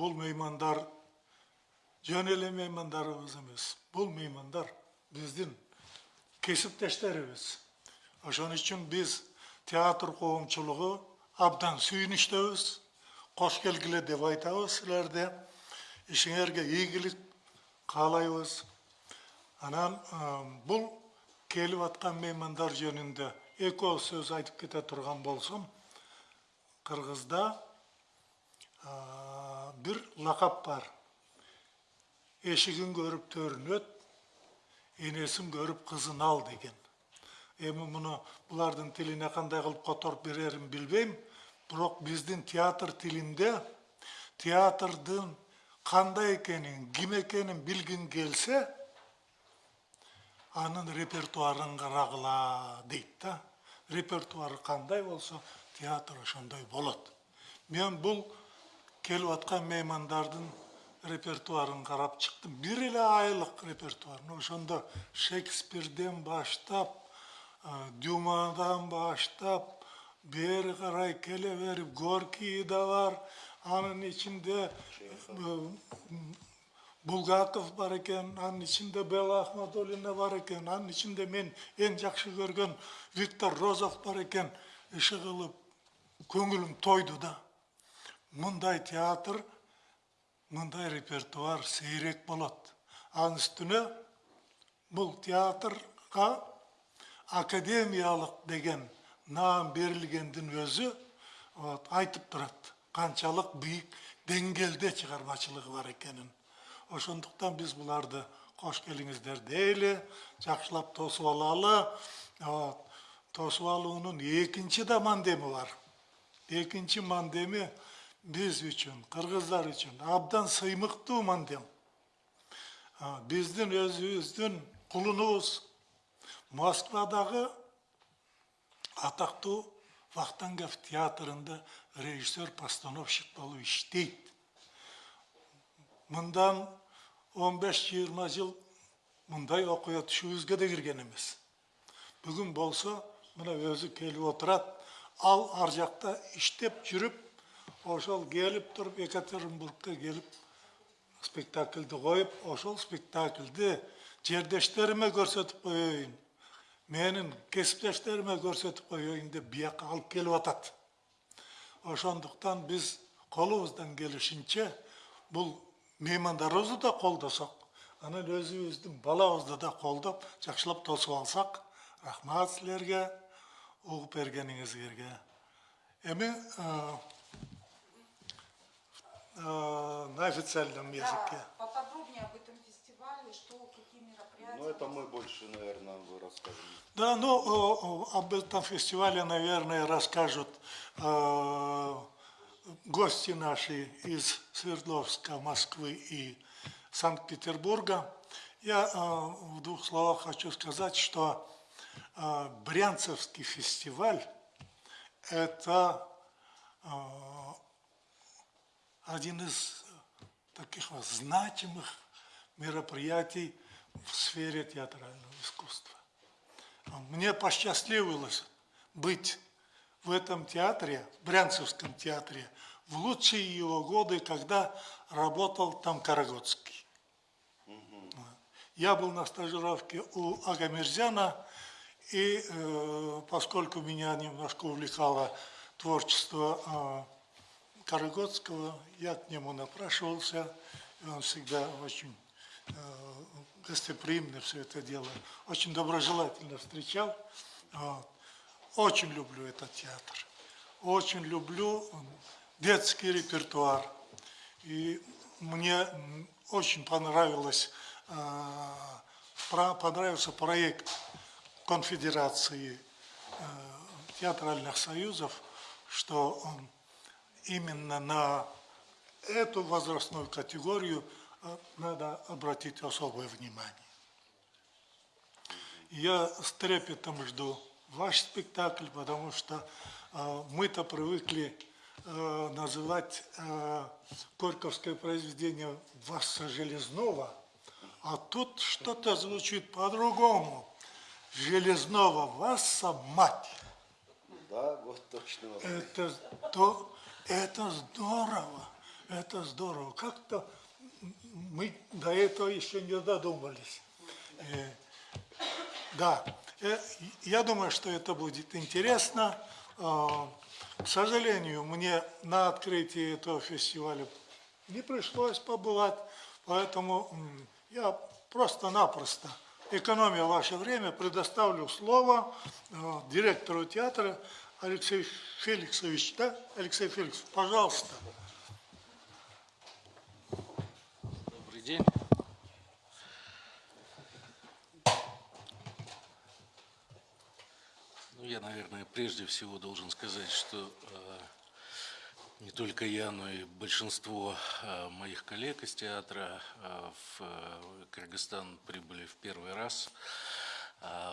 бул меймандар жөн эле меймандарыбыз эмес бул меймандар биздин кесиптештерибиз ошон үчүн биз театр коомчулугу абдан сүйүнүчтөбүз кош келгиле деп айтабыз силерде ишиңерге ийгилик каалайбыз анан бул келип аткан меймандар жөнүндө ооз сөз айтып кете турган болсом кыргызда бир лакап бар эшигин көрүп төрүнө өт энесин көрүп кызын ал деген эми муну булардын тилине кандай кылып которуп берерін билбейм бирок биздин театр тилинде театрдын қандай екенін ким екенін билгің келсе анын репертуарын карагыла дейді да репертуары қандай болса театр ошондой болот. Мен бұл келип аткан меймандардын репертуарын карап чыктым бир эле айлык репертуар. Ошондо шекспирден баштап дюмадан баштап бери карай келе берип горький да бар. Анын ичинде булгаков бар экен анын ичинде белла ахмадуллина бар экен анын ичинде мен эң жакшы көргөн виктор розов бар экен иши кылып көңүлүм тойду да мұндай театр мұндай репертуар сейрек болады аның үстіне бұл театрға академиялық деген наам берілгендің өзі вот, айтып тұрады. Қаншалық биік деңгейде шығармашылығы бар екенін. Ошондуктан биз буларды кош келиңиздер дейли жакшылап тосуп алалы вот тосуп экинчи да мандемі бар экинчи мандеми биз үчүн кыргыздар үчүн абдан сыймыктуу мандем биздин өзүбүздүн кулунубуз москвадагы атактуу вахтангов театрында режиссер постановщик болуп иштейт мындан 15-20 жыл мындай окуя түшүбүзгө да кирген эмес бүгүн болсо мына өзү келип отурат ал ар жакта иштеп жүрүп ошол келип туруп екатеринбургка келип спектакльди коюп ошол спектакльди жердештериме көрсөтүп коеюн. Менин кесиптештериме көрсөтүп коеюн деп бияка алып келип атат. Ошондуктан биз колубуздан келишинче бул меймандарыбызды да колдосок анан өзүбүздүн балабызды да колдоп жакшылап тосуп алсак рахмат силерге угуп бергениңиздерге эми на официальном языке. Да, поподробнее об этом фестивале, что, какие мероприятия. Ну, это мы больше, наверное, вы расскажете. Да, ну, об этом фестивале, наверное, расскажут э, гости наши из Свердловска, Москвы и Санкт-Петербурга. Я э, в двух словах хочу сказать, что э, Брянцевский фестиваль – это э, один из таких вот значимых мероприятий в сфере театрального искусства. Мне посчастливилось быть в этом театре, в Брянцевском театре, в лучшие его годы, когда работал там Карагодский. Я был на стажировке у Агамерзяна, и э, поскольку меня немножко увлекало творчество э, Карагодского, я к нему напрашивался, он всегда очень э, гостеприимно все это дело, очень доброжелательно встречал. Вот. Очень люблю этот театр, очень люблю детский репертуар. И мне очень понравилось, э, понравился проект конфедерации э, театральных союзов, что он именно на эту возрастную категорию э, надо обратить особое внимание. Я с трепетом жду ваш спектакль, потому что э, мы-то привыкли э, называть э, Горьковское произведение Васа Железного, а тут что-то звучит по-другому. Железного Васа мать. Да, вот точно. Это то, это здорово. Это здорово. Как-то мы до этого еще не додумались. Э, Да, э, я думаю, что это будет интересно. А, К сожалению, мне на открытии этого фестиваля не пришлось побывать, поэтому я просто-напросто, экономя ваше время, предоставлю слово э, директору театра Алексею Феликсович. Да, Алексей Феликсович, пожалуйста. Добрый день. Ну, я, наверное, прежде всего должен сказать, что э, не только я, но и большинство э, моих коллег из театра э, в э, Кыргызстан прибыли в первый раз. А,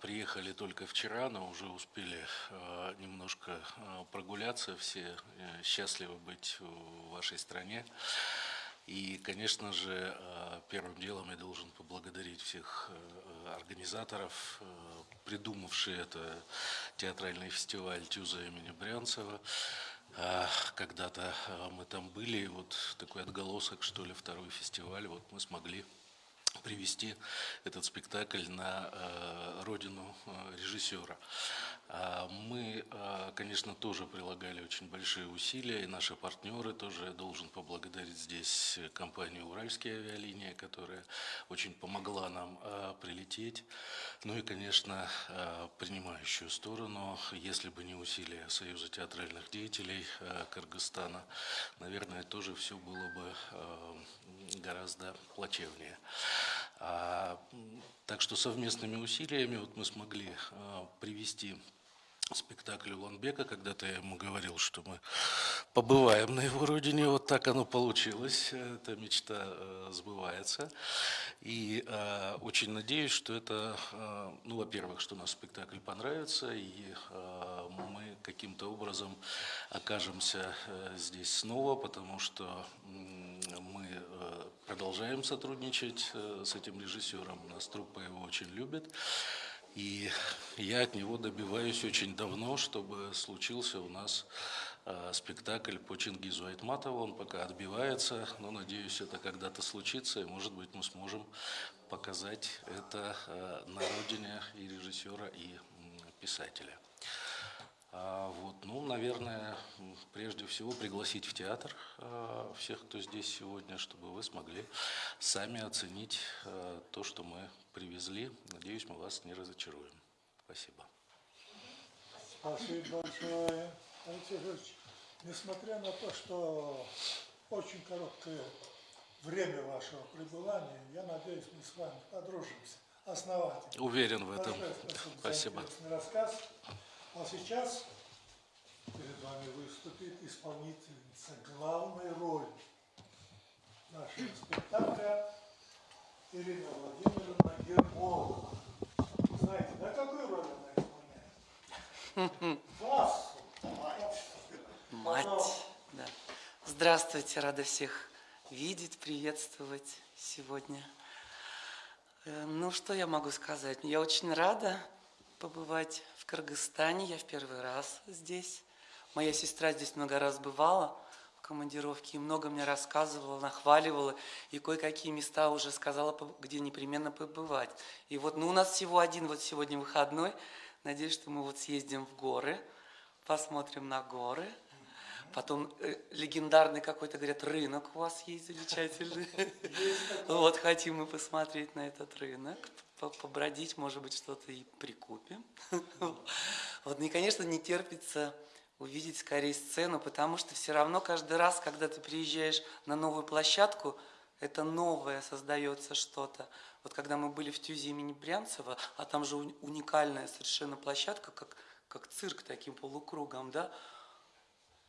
Приехали только вчера, но уже успели э, немножко э, прогуляться. Все э, счастливы быть в вашей стране. И, конечно же, первым делом я должен поблагодарить всех э, организаторов, э, придумавшие это театральный фестиваль Тюза имени Брянцева. А, Когда-то мы там были, и вот такой отголосок, что ли, второй фестиваль, вот мы смогли привести этот спектакль на э, родину э, режиссера. А Мы, э, конечно, тоже прилагали очень большие усилия, и наши партнеры тоже я должен поблагодарить здесь компанию «Уральские авиалинии», которая очень помогла нам прилететь. Ну и, конечно, принимающую сторону, если бы не усилия Союза театральных деятелей Кыргызстана, наверное, тоже все было бы гораздо плачевнее. А, Так что совместными усилиями вот мы смогли а, привести спектакль Уланбека. Когда-то я ему говорил, что мы побываем на его родине. Вот так оно получилось. Эта мечта э, сбывается. И э, очень надеюсь, что это, э, ну, во-первых, что наш спектакль понравится, и мы каким-то образом окажемся здесь снова, потому что мы продолжаем сотрудничать э, с этим режиссером. Нас труппа его очень любит. И я от него добиваюсь очень давно, чтобы случился у нас э, спектакль по Чингизу Айтматову. Он пока отбивается, но надеюсь, это когда-то случится, и, может быть, мы сможем показать это э, на родине и режиссера, и писателя. А, Вот, ну, наверное, прежде всего пригласить в театр э, всех, кто здесь сегодня, чтобы вы смогли сами оценить э, то, что мы привезли. Надеюсь, мы вас не разочаруем. Спасибо. Спасибо большое. Алексей Федорович, несмотря на то, что очень короткое время вашего пребывания, я надеюсь, мы с вами подружимся основательно. Уверен в этом. Спасибо, рассказ. А сейчас перед вами выступит исполнительница главной роли нашего спектакля Ирина Владимировна Ермолова. Знаете, да какую роль она исполняет? Вас! Мать. Да. Здравствуйте, рада всех видеть, приветствовать сегодня. Э, Ну, что я могу сказать? Я очень рада побывать в Кыргызстане. Я в первый раз здесь. Моя сестра здесь много раз бывала в командировке и много мне рассказывала, нахваливала. И кое-какие места уже сказала, где непременно побывать. И вот, ну, у нас всего один вот сегодня выходной. Надеюсь, что мы вот съездим в горы, посмотрим на горы. Потом э, легендарный какой-то, говорят, рынок у вас есть замечательный. Вот, хотим мы посмотреть на этот рынок, побродить, может быть, что-то и прикупим. Вот, ну и, конечно, не терпится увидеть скорее сцену, потому что все равно каждый раз, когда ты приезжаешь на новую площадку, это новое создается что-то. Вот когда мы были в Тюзе имени Брянцева, а там же уни- уникальная совершенно площадка, как, как цирк таким полукругом, да,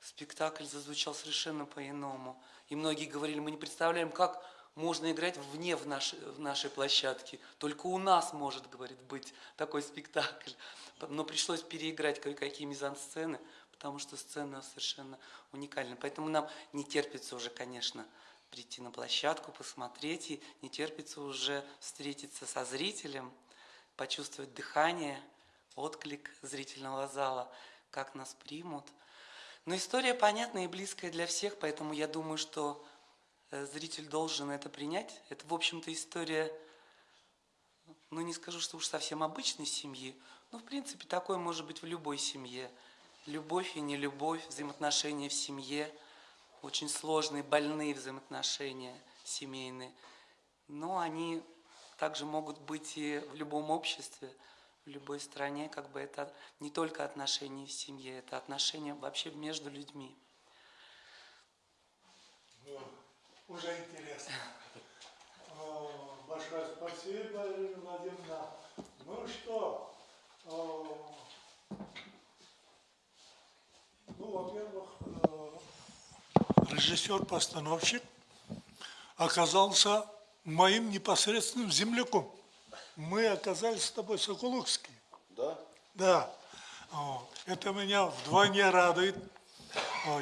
спектакль зазвучал совершенно по-иному. И многие говорили, мы не представляем, как можно играть вне в нашей, в нашей площадке. Только у нас может, говорит, быть такой спектакль. Но пришлось переиграть кое-какие мизансцены, потому что сцена совершенно уникальна. Поэтому нам не терпится уже, конечно, прийти на площадку, посмотреть, и не терпится уже встретиться со зрителем, почувствовать дыхание, отклик зрительного зала, как нас примут. Но история понятная и близкая для всех, поэтому я думаю, что зритель должен это принять. Это, в общем-то, история, ну, не скажу, что уж совсем обычной семьи, но, в принципе, такое может быть в любой семье. Любовь и нелюбовь, взаимоотношения в семье, очень сложные, больные взаимоотношения семейные. Но они также могут быть и в любом обществе, в любой стране, как бы это не только отношения в семье, это отношения вообще между людьми. Ну, уже интересно. О, Большое спасибо, Ирина Владимировна. Ну что, о, ну, во-первых, э, режиссер-постановщик оказался моим непосредственным земляком. Мы оказались с тобой Соколукские. Да? Да, это меня вдвойне радует.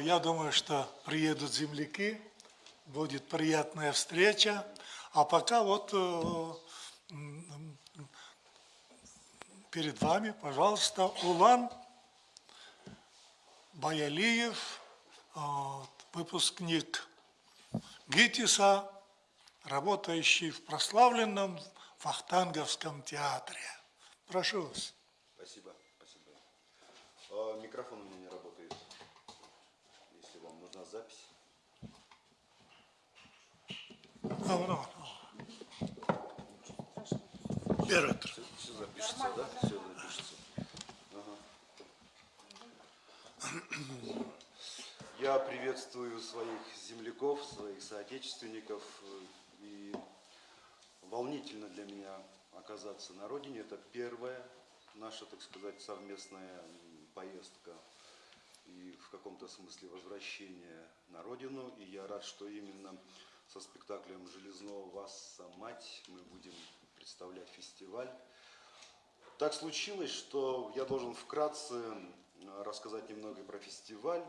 Я думаю, что приедут земляки, будет приятная встреча. А пока вот э, перед вами, пожалуйста, Улан Баялиев, вот, выпускник ГИТИСа, работающий в прославленном Вахтанговском театре. Прошу вас. Спасибо, спасибо. А, микрофон у меня не работает. Если вам нужна запись. А, ну, ну. Первый Все, запишется, да? Все запишется. Я приветствую своих земляков, своих соотечественников. И волнительно для меня оказаться на родине. Это первая наша, так сказать, совместная поездка и в каком-то смысле возвращение на родину. И я рад, что именно со спектаклем «Железного Васса Мать» мы будем представлять фестиваль. Так случилось, что я должен вкратце э, рассказать немного про фестиваль.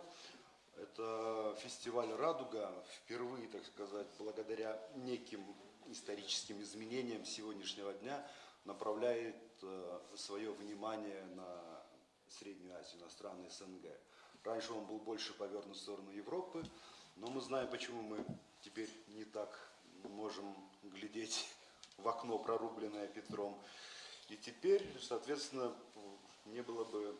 Это фестиваль «Радуга» впервые, так сказать, благодаря неким историческим изменениям сегодняшнего дня направляет э, свое внимание на Среднюю Азию, на страны СНГ. Раньше он был больше повернут в сторону Европы, но мы знаем, почему мы теперь не так можем глядеть в окно, прорубленное Петром. И теперь, соответственно, не было бы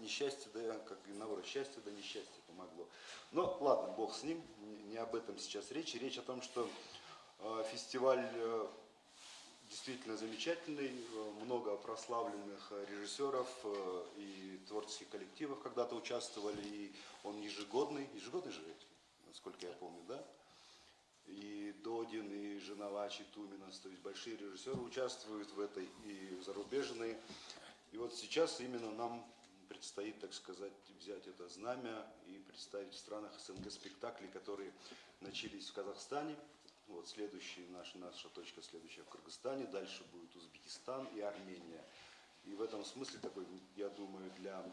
несчастье, да, как и наоборот, счастье, да несчастье помогло. Но ладно, бог с ним, не, об этом сейчас речь. Речь о том, что э, фестиваль э, действительно замечательный, много прославленных режиссеров э, и творческих коллективов когда-то участвовали, и он ежегодный, ежегодный же, насколько я помню, да? И Додин, и Женовач, и Туминас, то есть большие режиссеры участвуют в этой, и зарубежные. И вот сейчас именно нам предстоит, так сказать, взять это знамя и представить в странах СНГ спектакли, которые начались в Казахстане. Вот следующий, наш, наша точка следующая в Кыргызстане, дальше будет Узбекистан и Армения. И в этом смысле такой, я думаю, для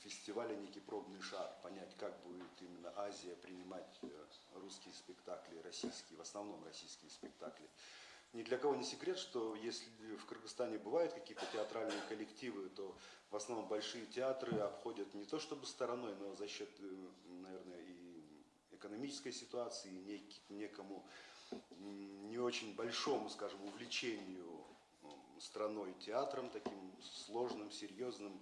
фестиваля некий пробный шар, понять, как будет именно Азия принимать э, русские спектакли, российские, в основном российские спектакли. Ни для кого не секрет, что если в Кыргызстане бывают какие-то театральные коллективы, то в основном большие театры обходят не то чтобы стороной, но за счет, э, наверное, и экономической ситуации, и нек- некому не очень большому, скажем, увлечению страной театром, таким сложным, серьезным,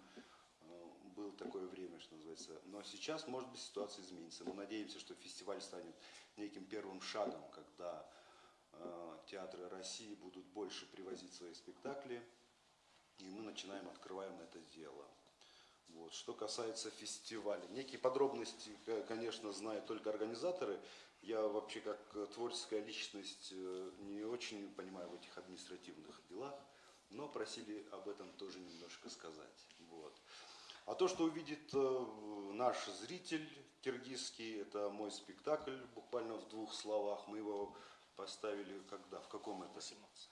такое время, что называется. Но сейчас, может быть, ситуация изменится. Мы надеемся, что фестиваль станет неким первым шагом, когда э, театры России будут больше привозить свои спектакли, и мы начинаем, открываем это дело. Вот. Что касается фестиваля, некие подробности, к- конечно, знают только организаторы. Я вообще как э, творческая личность э, не очень понимаю в этих административных делах, но просили об этом тоже немножко сказать. Вот. А то, что увидит э, наш зритель киргизский, это мой спектакль, буквально в двух словах. Мы его поставили когда? В каком это?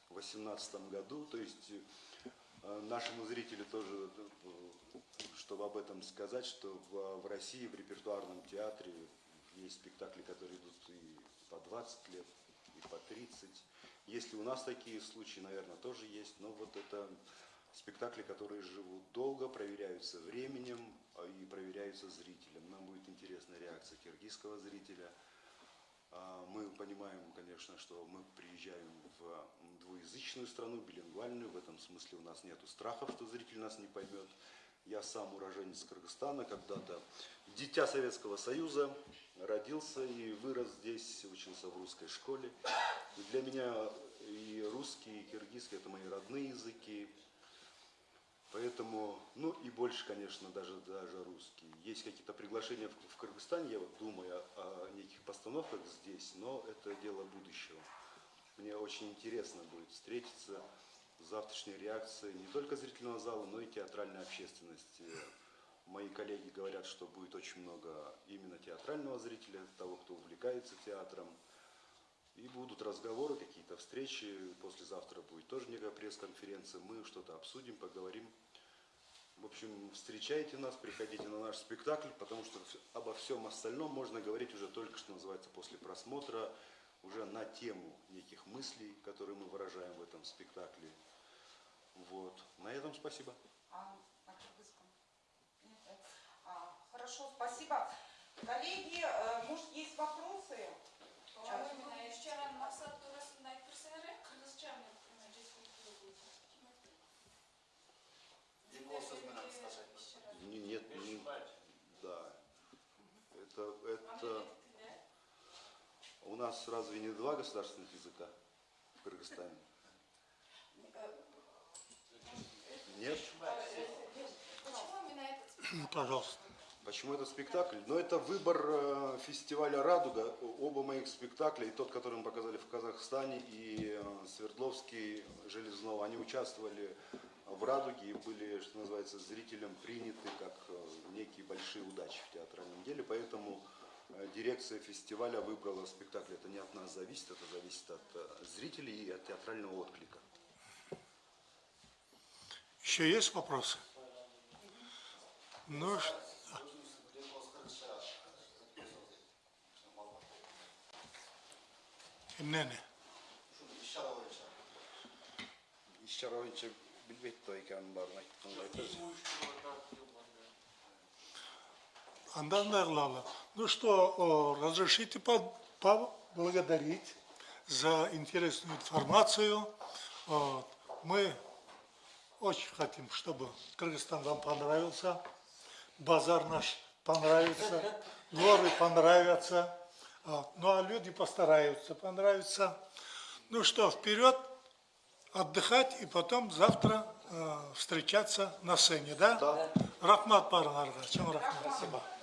В 18 году. То есть э, нашему зрителю тоже, э, чтобы об этом сказать, что в, в России в репертуарном театре есть спектакли, которые идут и по 20 лет, и по 30. Если у нас такие случаи, наверное, тоже есть, но вот это спектакли, которые живут долго, проверяются временем а, и проверяются зрителем. Нам будет интересна реакция киргизского зрителя. А, Мы понимаем, конечно, что мы приезжаем в двуязычную страну, билингвальную. В этом смысле у нас нет страхов, что зритель нас не поймет. Я сам уроженец Кыргызстана, когда-то дитя Советского Союза, родился и вырос здесь, учился в русской школе. Для меня и русский, и киргизский – это мои родные языки. Поэтому, ну и больше, конечно, даже, даже русский. Есть какие-то приглашения в, в Кыргызстане, я вот думаю о, о неких постановках здесь, но это дело будущего. Мне очень интересно будет встретиться с завтрашней реакцией не только зрительного зала, но и театральной общественности. Мои коллеги говорят, что будет очень много именно театрального зрителя, того, кто увлекается театром. И будут разговоры, какие-то встречи. Послезавтра будет тоже некая пресс-конференция. Мы что-то обсудим, поговорим. В общем, встречайте нас, приходите на наш спектакль, потому что обо всем остальном можно говорить уже только, что называется, после просмотра, уже на тему неких мыслей, которые мы выражаем в этом спектакле. Вот. На этом спасибо. А, на кыргызском? Нет? А, хорошо, спасибо. Коллеги, э, может, есть вопросы? Именно вчера мақсат турасында Не- Нет, не- да. Это, это... У нас разве не два государственных языка в Кыргызстане? Нет? Почему именно этот Пожалуйста. Почему это спектакль? Ну, это выбор э, фестиваля «Радуга». Оба моих спектакля, и тот, который мы показали в Казахстане, и э, Свердловский, Железного, они участвовали в «Радуге» и были, что называется, зрителям приняты как э, некие большие удачи в театральном деле. Поэтому э, дирекция фестиваля выбрала спектакль. Это не от нас зависит, это зависит от э, зрителей и от театрального отклика. Еще есть вопросы? Ну, ш- Эмнене. İş oyuncu bilbekte ekranın barına Андан Эрлала. Ну что, разрешите по- поблагодарить за интересную информацию. Мы очень хотим, чтобы Кыргызстан вам понравился, базар наш понравится, горы понравятся. Ну а люди постараются понравиться. Ну что, вперед, отдыхать и потом завтра э, встречаться на сцене, да? Да. Рахмат барыңарға, чоң рахмат.